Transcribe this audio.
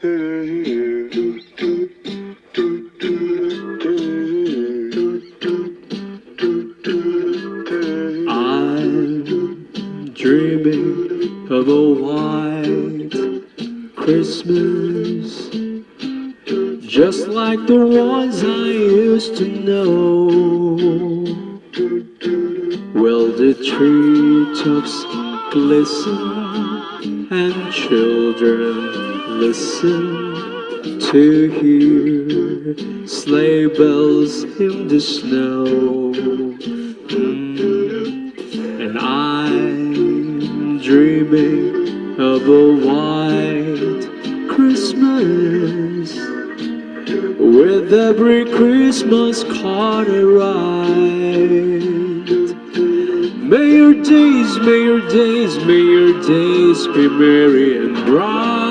I'm dreaming of a white Christmas Just like the ones I used to know. Well, the treetops glisten And children listen to hear sleigh bells in the snow. Hmm. And I'm dreaming of a white Christmas With every Christmas card I write. May your days, may your days, may your days be merry and bright